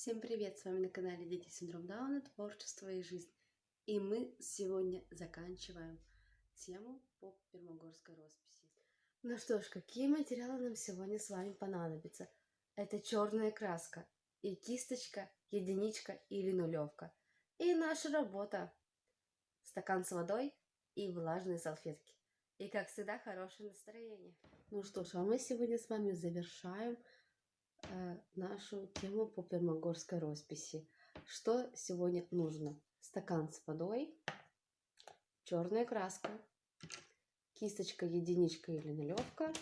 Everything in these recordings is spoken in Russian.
Всем привет! С вами на канале Дети Синдром Дауна, Творчество и Жизнь. И мы сегодня заканчиваем тему по пермогорской росписи. Ну что ж, какие материалы нам сегодня с вами понадобятся? Это черная краска и кисточка, единичка или нулевка. И наша работа. Стакан с водой и влажные салфетки. И, как всегда, хорошее настроение. Ну что ж, а мы сегодня с вами завершаем нашу тему по пермогорской росписи. Что сегодня нужно? Стакан с водой, черная краска, кисточка, единичка или нулевка,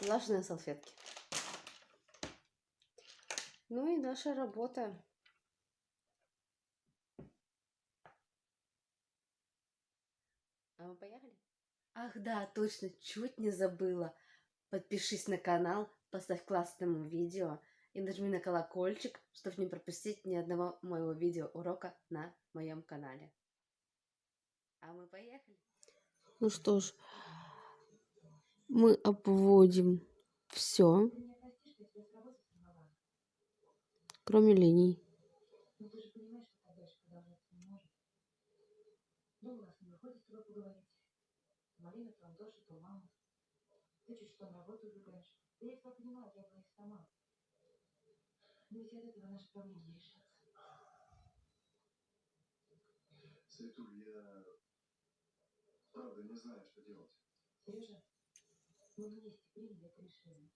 влажные салфетки. Ну и наша работа. А мы поехали? Ах да, точно, чуть не забыла. Подпишись на канал, поставь классному видео и нажми на колокольчик, чтобы не пропустить ни одного моего видео урока на моем канале. А мы поехали. Ну что ж, мы обводим все, кроме линий. Марина то Антоша, то мама. Ты что на работу убегаешь. Да я тебя понимаю, я и сама. Но ведь от этого наши проблемы не решатся. Светуль, я правда не знаю, что делать. Сережа, мы вместе приняли это решение.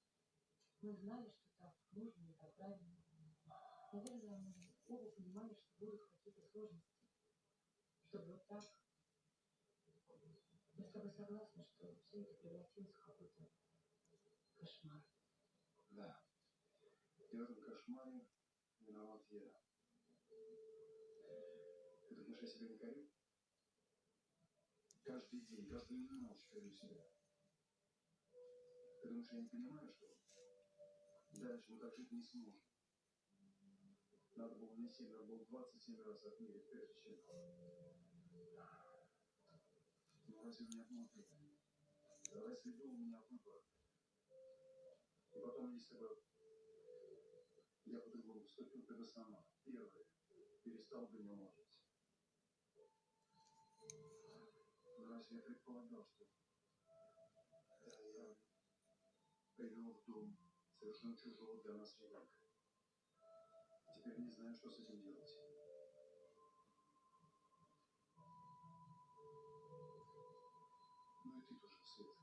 Мы знали, что так нужно и так правильно. Наверное, мы оба понимали, что будут какие-то сложности. Чтобы вот так. Я с тобой согласна, что все это превратилось в какой-то кошмар. Да. И в этом кошмаре виноват я. Ты думаешь, я себя не корю? Каждый день, каждую ночь корю себя. Ты думаешь, я не понимаю, что дальше мы так жить не сможем? Надо было не сильно, надо было 27 раз отмерить, прежде чем... Ну, разве у меня внутри? Разве был у меня выбор? Если бы я по-другому поступил, ты бы сама, первая, перестал бы не можить. Но разве я предполагал, что да, я привел в дом совершенно чужого для нас ребенка? Теперь не знаю, что с этим делать. Ну и ты тоже, Свет.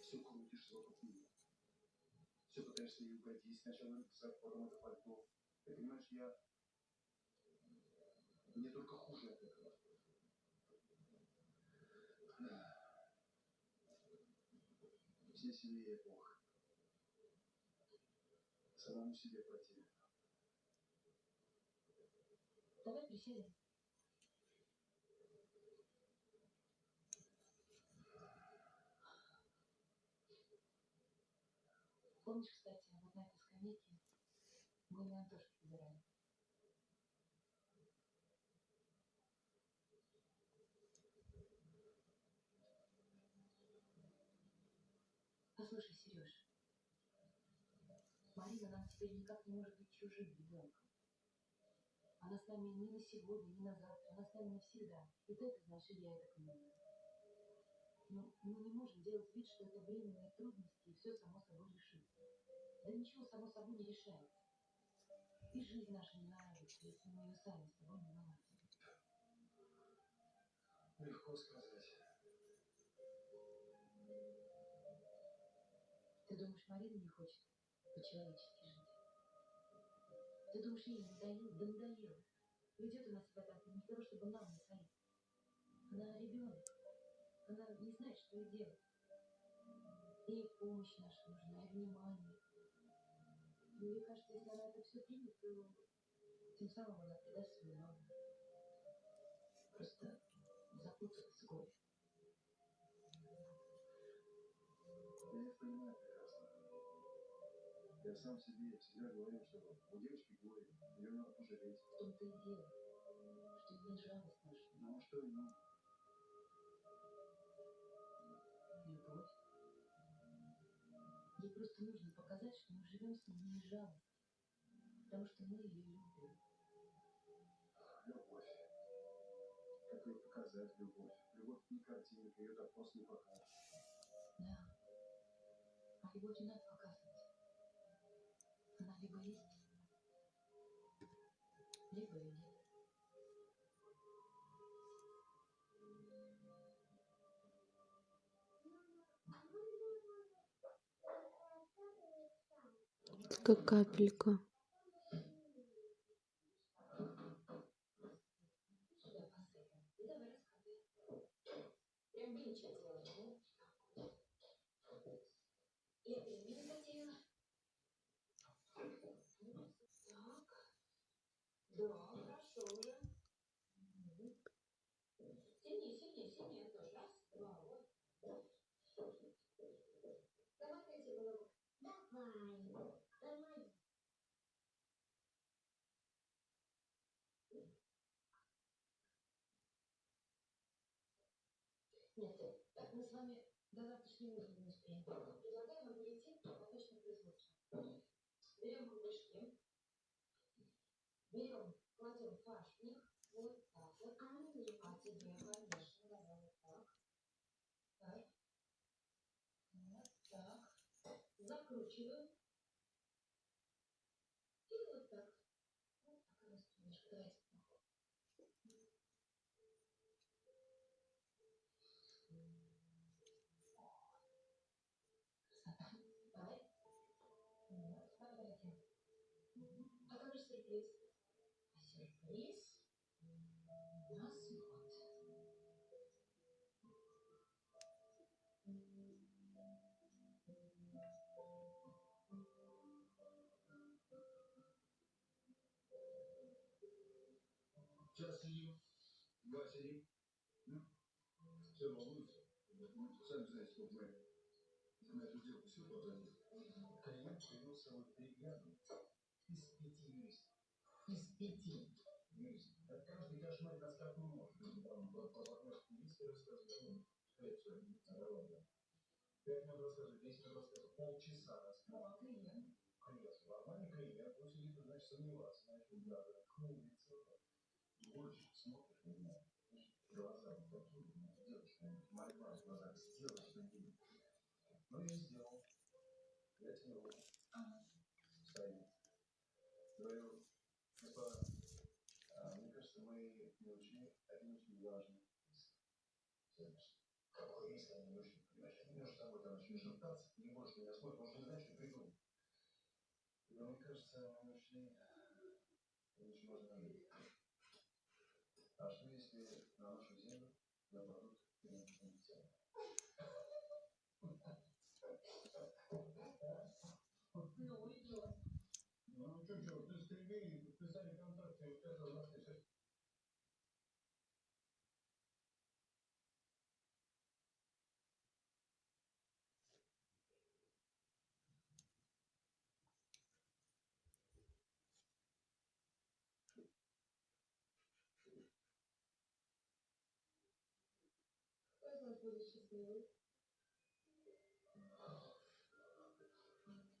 Все крутишься вокруг меня. Все пытаешься ей угодить. Сначала написать, потом это пальто. Ты понимаешь, я... Мне только хуже от этого. Да. Все сильнее Бог. Самому себе противно. Давай присядем. Помнишь, кстати, вот на этой скамейке на Антошке выбирали? Послушай, Сереж, Марина нам теперь никак не может быть чужим ребенком. Она с нами ни на сегодня, ни на завтра, она с нами навсегда. И ты это знаешь, и я это понимаю. Но мы не можем делать вид, что это временные трудности, и все само собой. Да ничего само собой не решается. И жизнь наша не наладится, если мы ее сами с тобой не наладим. Легко сказать. Ты думаешь, Марина не хочет по-человечески жить? Ты думаешь, ей надоело? Да надоело. Ведет она себя так не для того, чтобы нам насолить. Она ребенок. Она не знает, что ей делать. Ей помощь наша нужна, и внимание. Мне кажется, если она это все примет, то тем самым она предаст свою маму. Просто запуталась в горе. Я их понимаю прекрасно. Я сам себе всегда говорил, что у девочки горе, ее надо пожалеть. В том-то и дело, что ей жалость наша, Ну а что любовь. Ей просто нужно показать, что мы живем с ней не жалости. потому что мы ее любим. Любовь. Как ее показать, любовь? Любовь не картинка, ее так просто не покажешь. Да. А любовь не надо показывать. Она либо есть, либо ее нет. Как капелька. Сюда посыпем. И давай рассказывай. Прям замечательно. Ну, Я перемены затеяла. Так. Да, хорошо уже. Мгм. Сильнее, сильнее, сильнее тоже. Раз, два, вот. Давай третий голову. Давай. Давай. Нет, так мы с вами до завтрашнего утра не успеем. Предлагаю вам перейти на точное производство. Берем кругляшки, берем, кладем фарш в них, вот так вот. А тебе, конечно, давай вот так. Так. Вот так. Закручиваю. Как же сюрприз? А сюрприз у нас вот. Сейчас сидим, два сидим. Все волнуются. Сами знаете, сколько мы на эту сделку все потратили. Клиент привел с собой бригаду из пяти юристов. Из пяти. Юристов. Это каждый кошмарит нас рассказывают, полчаса? Клиент, нормальный клиент, он сидит, и, значит, сомневаться, значит, да, хмурится. Больше смотришь на меня, глаза вот такие, сделай что-нибудь, мольба в глазах, сделай что-нибудь. Ну, я сделал. Я тебе руку. Встаю. Говорю, господа, а, мне кажется, мы не учли риск. Следующий. Какой риск они не учли, понимаешь? Они между собой там начали шептаться, ты не можешь меня слушать, потому что не знаешь, что придумать. Но мне кажется, мы не очень важный момент. А что если на нашу землю нападут инопланетяне? Ну, идет. Ну, что, что, ты скребели, подписали контракт, и вот это у нас сейчас Кто из нас будет счастливый?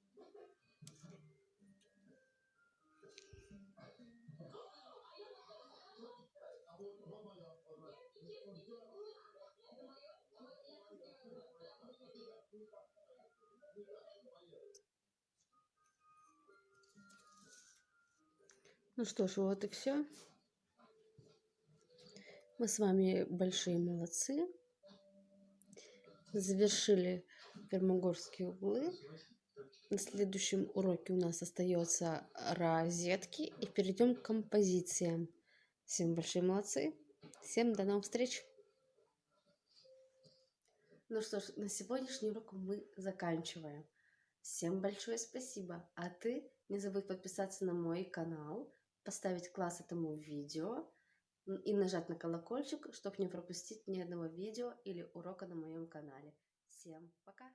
Ну что ж, вот и все. Мы с вами большие молодцы. Завершили Пермогорские углы. На следующем уроке у нас остается розетки. И перейдем к композициям. Всем большие молодцы. Всем до новых встреч. Ну что ж, на сегодняшний урок мы заканчиваем. Всем большое спасибо. А ты не забудь подписаться на мой канал, поставить класс этому видео и нажать на колокольчик, чтобы не пропустить ни одного видео или урока на моем канале. Всем пока!